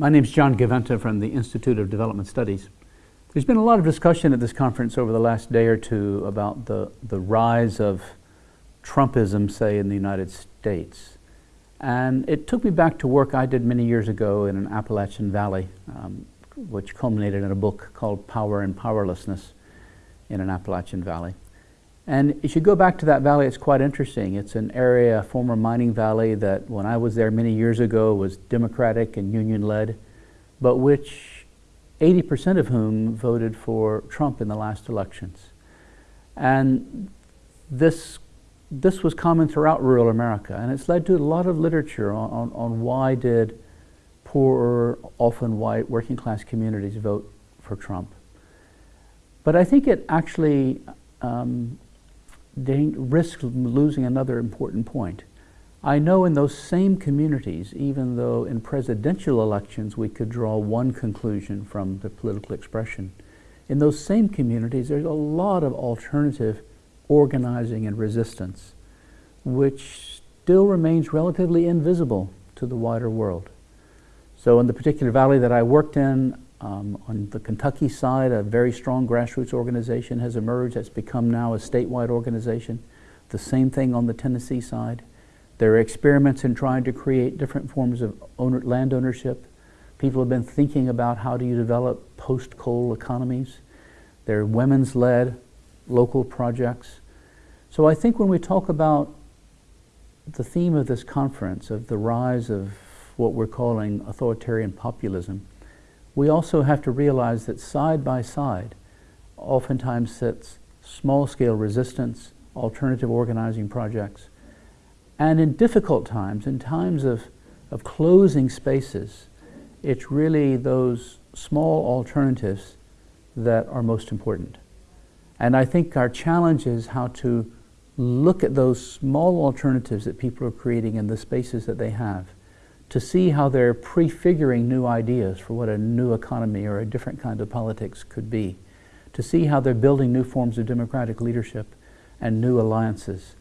My name is John Gaventa from the Institute of Development Studies. There's been a lot of discussion at this conference over the last day or two about the, the rise of Trumpism, say, in the United States. And it took me back to work I did many years ago in an Appalachian Valley, um, which culminated in a book called Power and Powerlessness in an Appalachian Valley. And if you go back to that valley, it's quite interesting. It's an area, a former mining valley that when I was there many years ago was Democratic and union-led, but which 80% of whom voted for Trump in the last elections. And this, this was common throughout rural America, and it's led to a lot of literature on, on, on why did poorer, often white, working class communities vote for Trump. But I think it actually um, risk losing another important point. I know in those same communities, even though in presidential elections we could draw one conclusion from the political expression, in those same communities there's a lot of alternative organizing and resistance, which still remains relatively invisible to the wider world. So in the particular valley that I worked in, um, on the Kentucky side, a very strong grassroots organization has emerged that's become now a statewide organization. The same thing on the Tennessee side. There are experiments in trying to create different forms of owner, land ownership. People have been thinking about how do you develop post-coal economies. There are women's-led local projects. So I think when we talk about the theme of this conference, of the rise of what we're calling authoritarian populism, we also have to realize that side by side oftentimes sits small-scale resistance, alternative organizing projects, and in difficult times, in times of, of closing spaces, it's really those small alternatives that are most important. And I think our challenge is how to look at those small alternatives that people are creating in the spaces that they have to see how they're prefiguring new ideas for what a new economy or a different kind of politics could be, to see how they're building new forms of democratic leadership and new alliances,